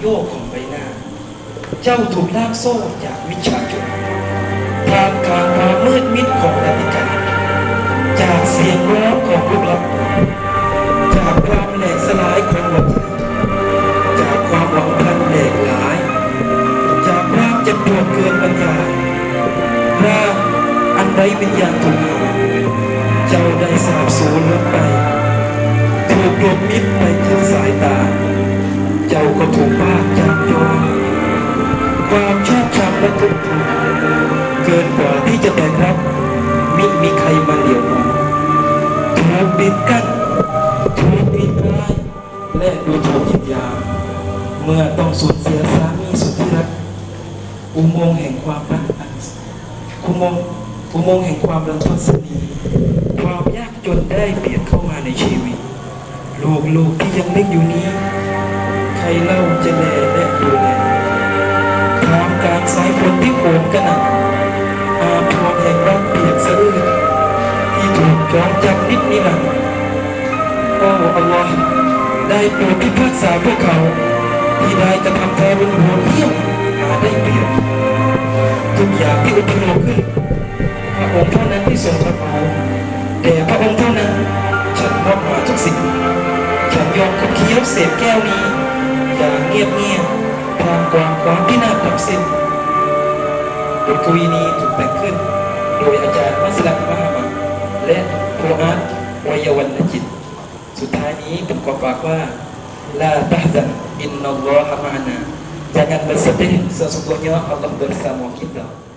โยกของใบหน้า เจ้าถูกลากโซ่จากวิชาจุนทางกลางความมืดมิดของนาฬิกาจากเสียงร้องของลูกหลับจากความแหลกสลายของหัวใจจากความหวังพันแหลกหลาย จากความจ็บปวดเกินบรรยายร่างอันไร้วิญญาณถูกเจ้าได้สาบสูญลงไปถูกลมมิดไป สายตา เจ้าก็ถูกพากจากโยความชอบช้ำและทุกข์เกินกว่าที่จะแบกรับมิมีใครมาเหลียวมองถูกบิดกั้นถูกบิดร้ายและดูถูกเหยียดหยามเมื่อต้องสูญเสียสามีสุดที่รักอุโมงค์แห่งความรักอันอุโมงค์อุโมงค์แห่งความรังทศนีความยากจนได้เบียดเข้ามาในชีวิต ลูกลูกที่ยังเล็กอยู่นี้ ใครเล่าจะแลและดูแลท่ามกลางสายฝนที่โหมกระหน่ำอาพรแห่งรักเปียกสะอื้นที่ถูกจองจำนิดนิรันดร์โอ้อัลลอฮ์ได้โปรดพิพากษาพวกเขา ที่ได้กระทำแท้บนหัวเที่ยมหาได้เปรียบทุกอย่างที่อุปโลกขึ้นพระองค์เท่านั้นที่ทรงปรับเอาแต่พระองค์เท่านั้น มคุกเคี้ยวเสพแก้วนี้ อย่างเงียบเงียบๆท่ามกลางความพินาศดับสิ้นบทกวีนี้ถูกแต่งขึ้น โดยอาจารย์มัสลัดมหามัดและโพอาร์ตวัยวรรณจิต สุดท้ายนี้ผมขอฝากว่า La tahzan innallaha ma'ana Jangan bersedih sesungguhnya Allah bersama kita